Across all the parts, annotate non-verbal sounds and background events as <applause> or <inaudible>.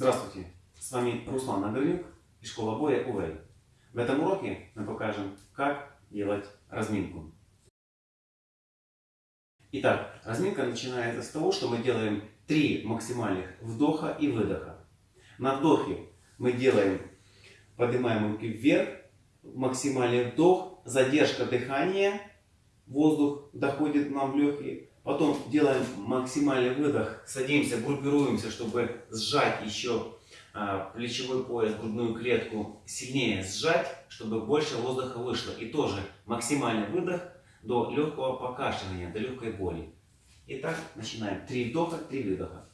Здравствуйте, с вами Руслан Нагорнюк и школа боя УВЭЙ. В этом уроке мы покажем, как делать разминку. Итак, разминка начинается с того, что мы делаем 3 максимальных вдоха и выдоха. На вдохе мы делаем, поднимаем руки вверх, максимальный вдох, задержка дыхания, воздух доходит нам в легкие, Потом делаем максимальный выдох, садимся, группируемся, чтобы сжать еще а, плечевой пояс, грудную клетку, сильнее сжать, чтобы больше воздуха вышло. И тоже максимальный выдох до легкого покашливания, до легкой боли. Итак, начинаем. Три вдоха, три выдоха.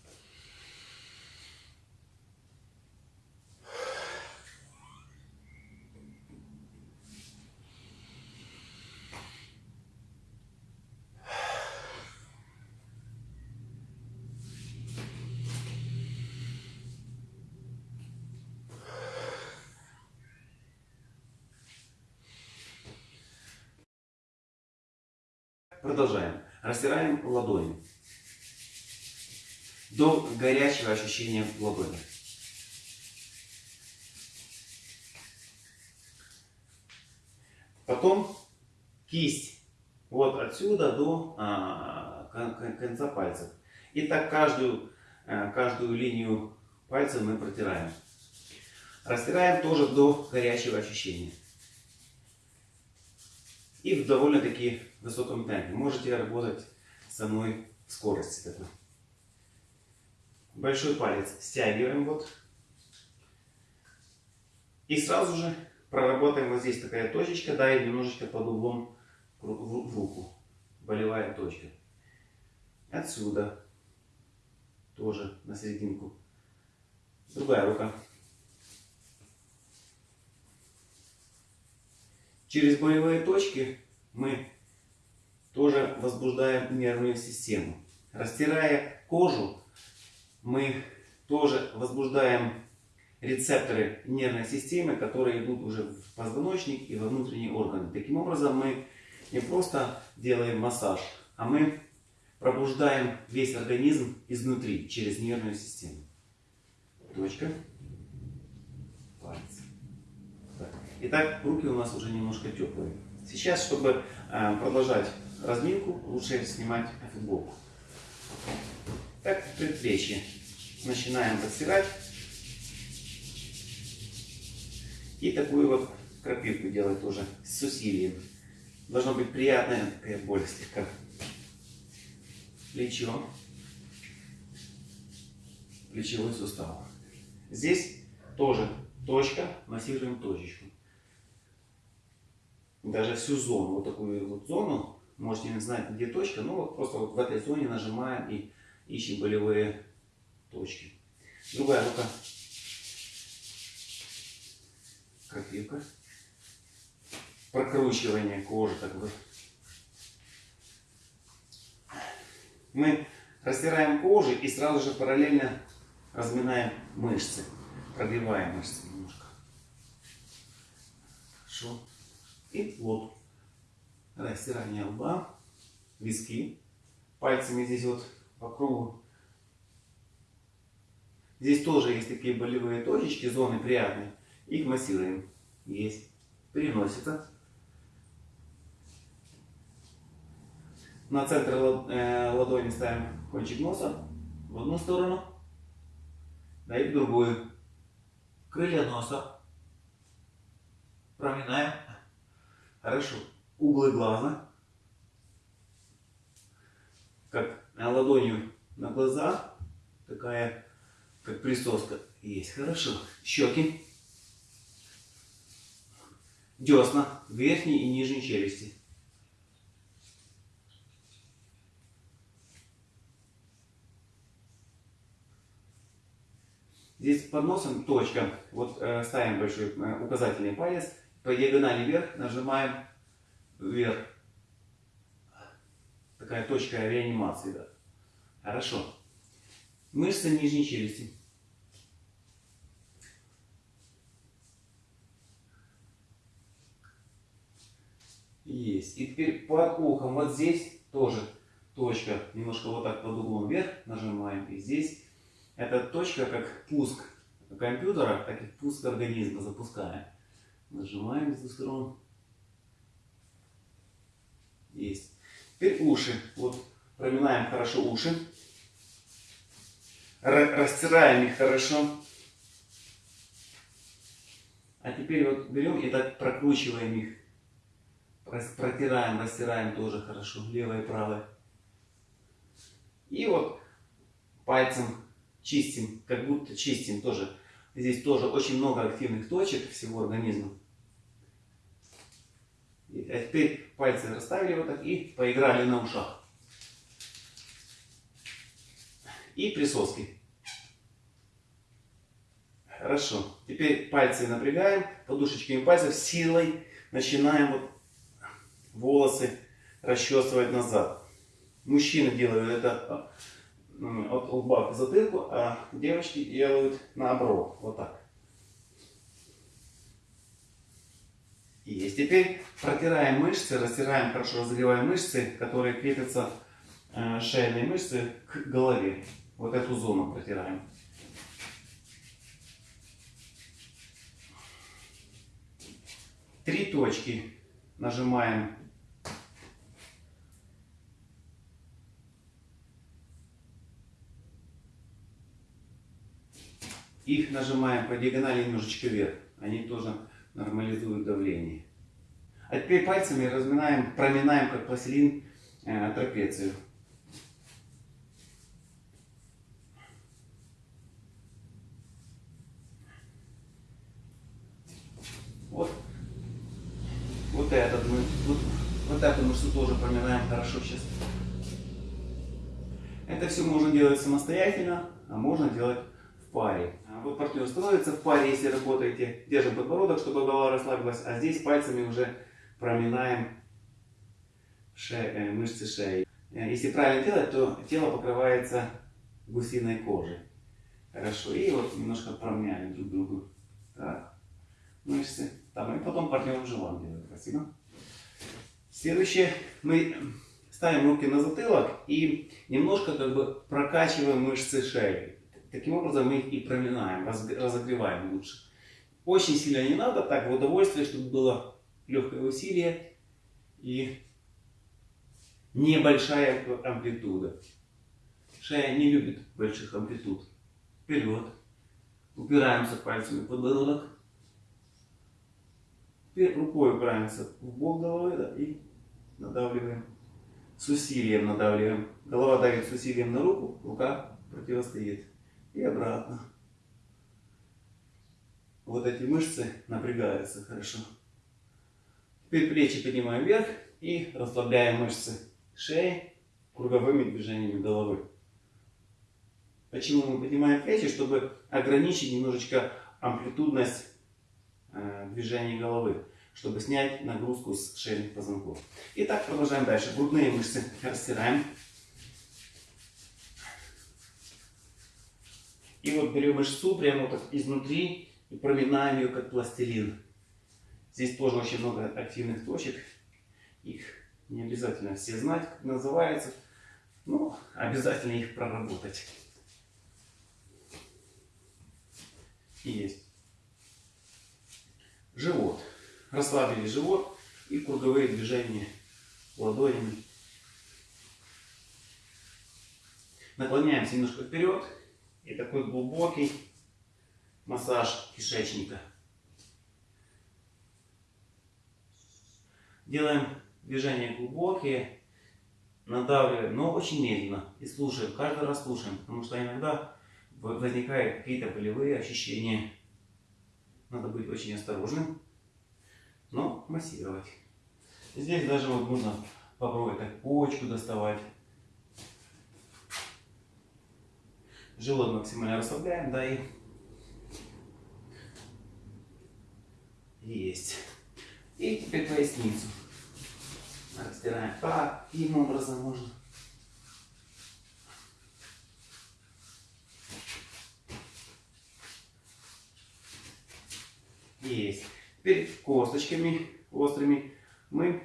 Продолжаем. Растираем ладони до горячего ощущения в ладони. Потом кисть вот отсюда до а, конца пальцев. И так каждую, а, каждую линию пальцев мы протираем. Растираем тоже до горячего ощущения и в довольно-таки высоком темпе. Можете работать со мной в скорости. Такой. Большой палец стягиваем вот. И сразу же проработаем вот здесь такая точечка, да, и немножечко под углом в руку. Болевая точка. Отсюда тоже на серединку. Другая рука. Через болевые точки мы тоже возбуждаем нервную систему. Растирая кожу, мы тоже возбуждаем рецепторы нервной системы, которые идут уже в позвоночник и во внутренние органы. Таким образом, мы не просто делаем массаж, а мы пробуждаем весь организм изнутри, через нервную систему. Точка. Итак, руки у нас уже немножко теплые. Сейчас, чтобы э, продолжать разминку, лучше снимать футболку. Так, предплечье. Начинаем подстирать. И такую вот крапивку делать тоже с усилием. Должна быть приятная такая боль слегка. Плечо. Плечевой сустав. Здесь тоже точка, массируем точечку даже всю зону, вот такую вот зону, можете не знать, где точка, но вот просто вот в этой зоне нажимаем и ищем болевые точки. Другая рука. Крапивка. Прокручивание кожи, так бы. Мы растираем кожу и сразу же параллельно разминаем мышцы. Прогреваем мышцы немножко. Хорошо и лоб. Растирание лба, виски. Пальцами здесь вот по кругу. Здесь тоже есть такие болевые точечки, зоны приятные. Их массируем. Есть. Переносится. На центр э, ладони ставим кончик носа в одну сторону, да и в другую. Крылья носа. Проминаем Хорошо. Углы глаза. Как ладонью на глаза. Такая, как присоска есть. Хорошо. Щеки. Десна. Верхней и нижней челюсти. Здесь под носом точка. Вот э, ставим большой э, указательный палец по диагонали вверх нажимаем вверх. Такая точка реанимации. Да. Хорошо. Мышцы нижней челюсти. Есть. И теперь под ухом, вот здесь тоже точка, немножко вот так под углом вверх нажимаем. И здесь эта точка как пуск компьютера, так и пуск организма запускаем. Нажимаем с двух сторон. Есть. Теперь уши. Вот проминаем хорошо уши. Растираем их хорошо. А теперь вот берем и так прокручиваем их. Протираем, растираем тоже хорошо. Левое и правое. И вот пальцем чистим, как будто чистим тоже. Здесь тоже очень много активных точек всего организма. А теперь пальцы расставили вот так и поиграли на ушах. И присоски. Хорошо. Теперь пальцы напрягаем, подушечками пальцев силой начинаем вот волосы расчесывать назад. Мужчины делают это от лба к затылку, а девочки делают наоборот, вот так. Есть. Теперь протираем мышцы, растираем, хорошо разогреваем мышцы, которые крепятся, э, шейные мышцы к голове. Вот эту зону протираем. Три точки нажимаем Их нажимаем по диагонали немножечко вверх. Они тоже нормализуют давление. А теперь пальцами разминаем, проминаем как пластилин э, трапецию. Вот, вот этот мы, вот, вот эту мышцу тоже проминаем хорошо сейчас. Это все можно делать самостоятельно, а можно делать паре. А вот партнер становится в паре, если работаете. Держим подбородок, чтобы голова расслабилась. А здесь пальцами уже проминаем ше... Э, мышцы шеи. Э, если правильно делать, то тело покрывается гусиной кожей. Хорошо. И вот немножко промяли друг другу. Так. Мышцы. Там. И потом партнер уже вам делает. Спасибо. Следующее. Мы ставим руки на затылок и немножко как бы прокачиваем мышцы шеи. Таким образом мы их и проминаем, разогреваем лучше. Очень сильно не надо, так в удовольствие, чтобы было легкое усилие и небольшая амплитуда. Шея не любит больших амплитуд. Вперед. Упираемся пальцами в подбородок. Теперь рукой упираемся в бок головы да, и надавливаем. С усилием надавливаем. Голова давит с усилием на руку, рука противостоит и обратно. Вот эти мышцы напрягаются хорошо. Теперь плечи поднимаем вверх и расслабляем мышцы шеи круговыми движениями головы. Почему мы поднимаем плечи? Чтобы ограничить немножечко амплитудность э, движений головы, чтобы снять нагрузку с шейных позвонков. Итак, продолжаем дальше. Грудные мышцы растираем. И вот берем мышцу прямо вот изнутри и проминаем ее как пластилин. Здесь тоже очень много активных точек. Их не обязательно все знать, как называется. Но обязательно их проработать. И есть. Живот. Расслабили живот и круговые движения ладонями. Наклоняемся немножко вперед и такой глубокий массаж кишечника. Делаем движения глубокие, надавливаем, но очень медленно. И слушаем, каждый раз слушаем, потому что иногда возникают какие-то болевые ощущения. Надо быть очень осторожным, но массировать. Здесь даже вот можно попробовать так почку доставать. Живот максимально расслабляем, да, и есть. И теперь поясницу. Растираем. Таким образом можно. Есть. Теперь косточками острыми мы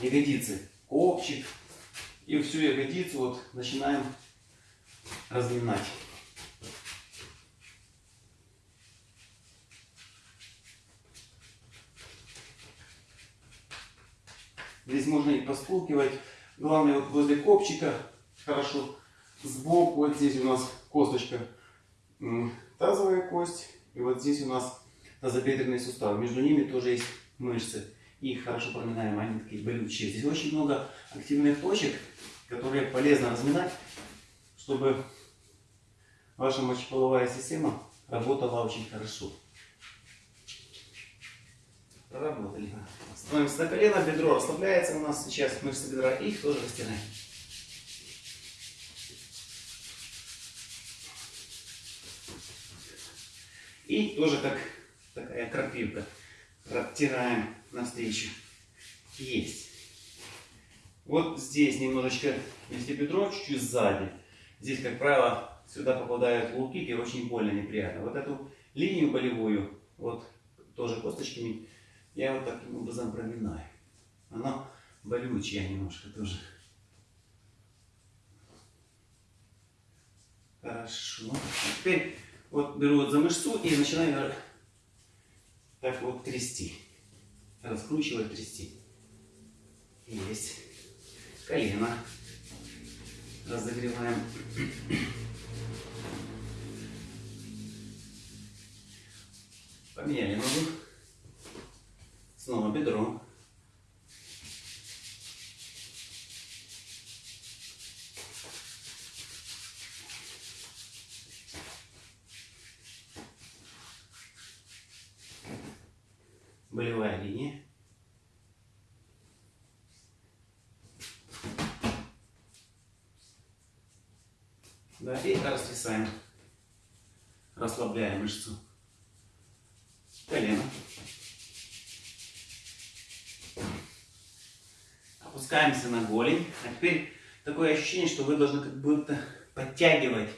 ягодицы, копчик и всю ягодицу вот начинаем разминать. Здесь можно и постукивать. Главное, вот возле копчика хорошо. Сбоку, вот здесь у нас косточка тазовая кость. И вот здесь у нас тазобедренный сустав. Между ними тоже есть мышцы. И их хорошо проминаем, они такие болючие. Здесь очень много активных точек, которые полезно разминать, чтобы ваша мочеполовая система работала очень хорошо. Проработали. Становимся на колено, бедро расслабляется у нас сейчас, мышцы бедра, и их тоже растираем. И тоже как такая крапивка. Оттираем навстречу. Есть. Вот здесь немножечко, если бедро чуть-чуть сзади, здесь, как правило, сюда попадают лукики, очень больно, неприятно. Вот эту линию болевую, вот тоже косточками, я вот таким образом проминаю. Она болючая немножко тоже. Хорошо. А теперь вот беру вот за мышцу и начинаю так вот трясти. Раскручивать, трясти. Есть. Колено. Разогреваем. Поменяли ногу. Снова бедро. болевая линия. Да, и растрясаем. Расслабляем мышцу. Колено. Опускаемся на голень. А теперь такое ощущение, что вы должны как будто подтягивать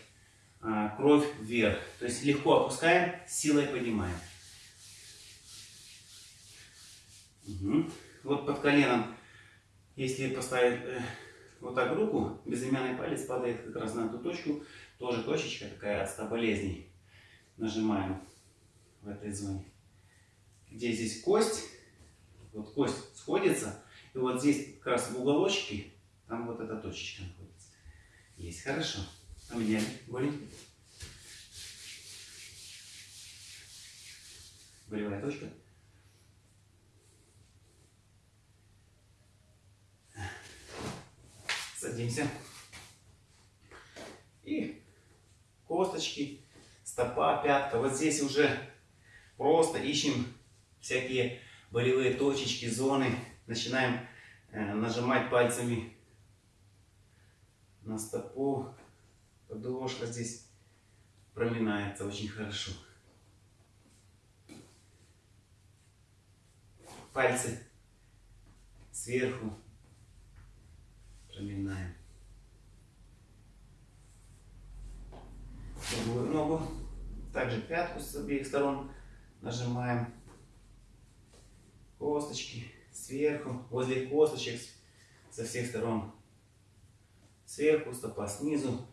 а, кровь вверх. То есть легко опускаем, силой поднимаем. Угу. Вот под коленом, если поставить э, вот так руку, безымянный палец падает как раз на эту точку. Тоже точечка такая от 100 болезней. Нажимаем в этой зоне. Где здесь кость, вот кость сходится, и вот здесь как раз в уголочке, там вот эта точечка находится. Есть, хорошо. Поменяли голень. Болевая точка. Садимся. И косточки, стопа, пятка. Вот здесь уже просто ищем всякие болевые точечки, зоны. Начинаем э, нажимать пальцами на стопу. Подошва здесь проминается очень хорошо. Пальцы сверху Проминаем. Другую ногу. Также пятку с обеих сторон нажимаем. Косточки сверху, возле косточек со всех сторон. Сверху, стопа снизу.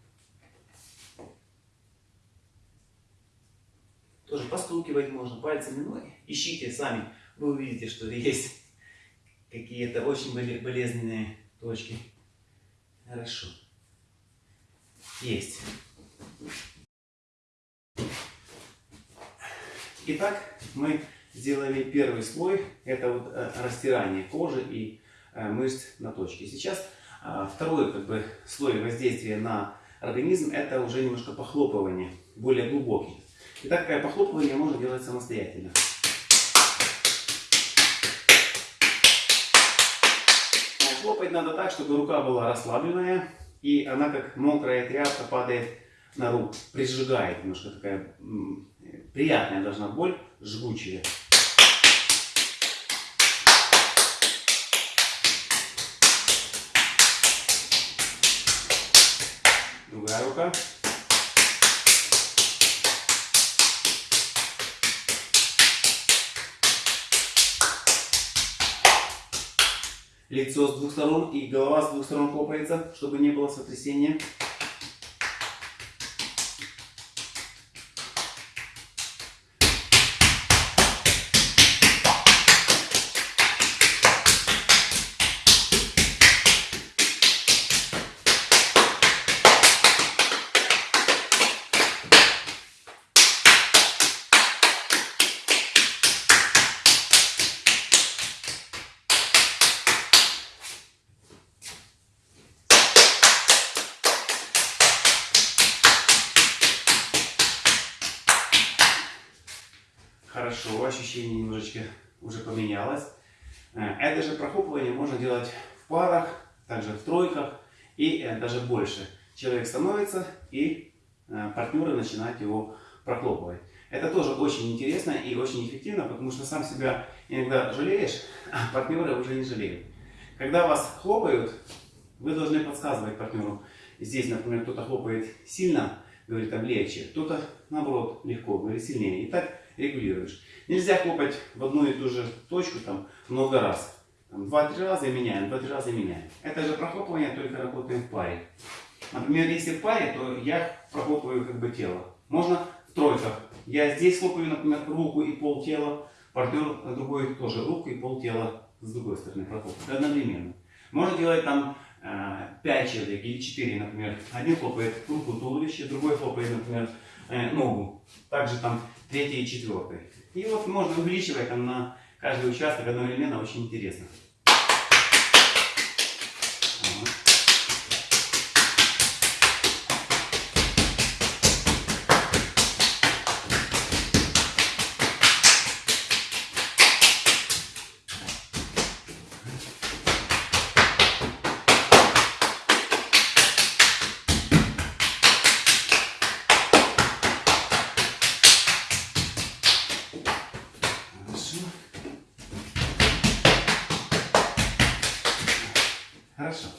Тоже постукивать можно пальцами, но ищите сами. Вы увидите, что <laughs> есть какие-то очень болезненные точки. Хорошо. Есть. Итак, мы сделали первый слой. Это вот э, растирание кожи и э, мышц на точке. Сейчас а, второй как бы, слой воздействия на организм это уже немножко похлопывание, более глубокий. И такое похлопывание можно делать самостоятельно. хлопать надо так, чтобы рука была расслабленная, и она как мокрая тряпка падает на руку, прижигает немножко такая приятная должна боль, жгучая. Другая рука. лицо с двух сторон и голова с двух сторон хлопается, чтобы не было сотрясения. Хорошо, ощущение немножечко уже поменялось. Э, это же прохлопывание можно делать в парах, также в тройках и э, даже больше. Человек становится и э, партнеры начинают его прохлопывать. Это тоже очень интересно и очень эффективно, потому что сам себя иногда жалеешь, а партнеры уже не жалеют. Когда вас хлопают, вы должны подсказывать партнеру. Здесь, например, кто-то хлопает сильно, говорит там легче, кто-то наоборот легко, говорит сильнее. И так регулируешь. Нельзя хлопать в одну и ту же точку там много раз. Два-три раза меняем, два-три раза меняем. Это же прохлопывание только работаем в паре. Например, если в паре, то я прохлопываю как бы тело. Можно в тройках. Я здесь хлопаю, например, руку и пол тела, партнер другой тоже руку и пол тела с другой стороны прохлопывает одновременно. Можно делать там 5 э, человек или 4, например. Один хлопает руку, туловище, другой хлопает, например, э, ногу. Также там третий и четвертый. И вот можно увеличивать там на каждый участок одновременно, очень интересно. Хорошо.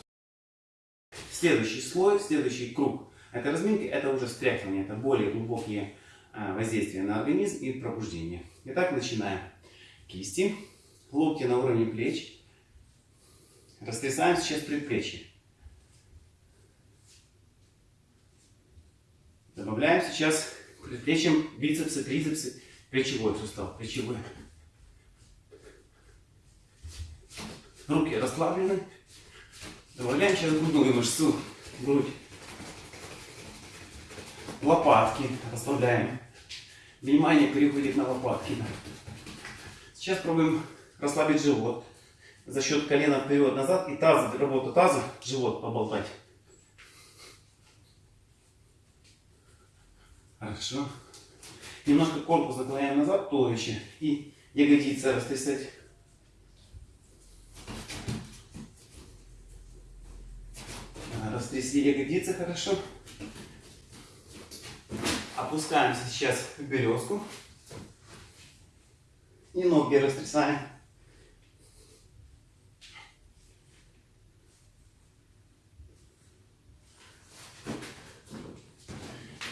Следующий слой, следующий круг. Это разминки, это уже встряхивание, это более глубокие а, воздействия на организм и пробуждение. Итак, начинаем. Кисти, локти на уровне плеч. Растрясаем сейчас предплечье. Добавляем сейчас предплечьем бицепсы, трицепсы, плечевой сустав, плечевой. Руки расслаблены. Добавляем сейчас грудную мышцу, грудь. Лопатки расслабляем. Внимание переходит на лопатки. Сейчас пробуем расслабить живот. За счет колена вперед-назад и таз, работа таза, живот поболтать. Хорошо. Немножко корпус наклоняем назад, туловище. И ягодицы растрясать. Растрясли ягодицы хорошо. Опускаемся сейчас в березку. И ноги растрясаем.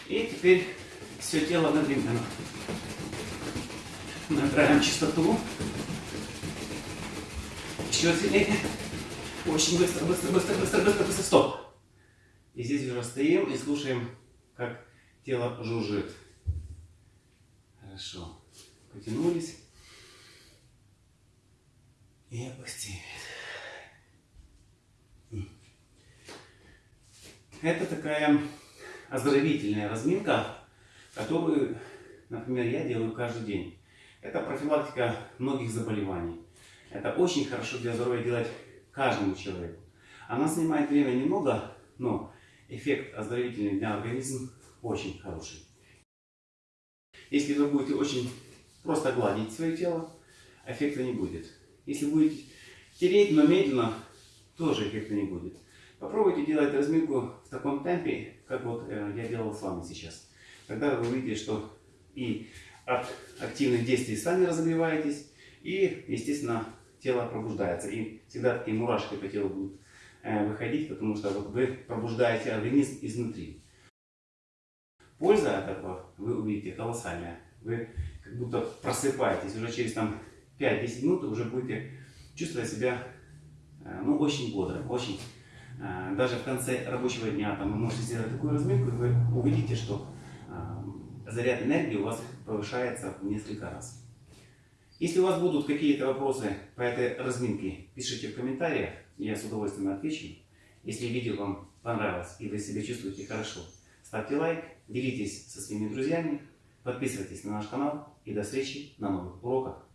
И теперь все тело одновременно. Набираем чистоту. Еще сильнее. Очень быстро, быстро, быстро, быстро, быстро, быстро. Стоп. И здесь уже стоим и слушаем, как тело жужжит. Хорошо. Потянулись. И опустили. Это такая оздоровительная разминка, которую, например, я делаю каждый день. Это профилактика многих заболеваний. Это очень хорошо для здоровья делать каждому человеку. Она занимает время немного, но эффект оздоровительный для организма очень хороший. Если вы будете очень просто гладить свое тело, эффекта не будет. Если будете тереть, но медленно, тоже эффекта не будет. Попробуйте делать разминку в таком темпе, как вот э, я делал с вами сейчас. Тогда вы увидите, что и от активных действий сами разогреваетесь, и, естественно, тело пробуждается. И всегда такие мурашки по телу будут Э, выходить, потому что вот вы пробуждаете организм изнутри. Польза от этого вы увидите колоссальная. Вы как будто просыпаетесь. Уже через там 5-10 минут уже будете чувствовать себя э, ну, очень бодро, очень. Э, даже в конце рабочего дня там, вы можете сделать такую разминку, и вы увидите, что заряд энергии у вас повышается в несколько раз. Если у вас будут какие-то вопросы по этой разминке, пишите в комментариях, я с удовольствием отвечу. Если видео вам понравилось и вы себя чувствуете хорошо, ставьте лайк, делитесь со своими друзьями, подписывайтесь на наш канал и до встречи на новых уроках.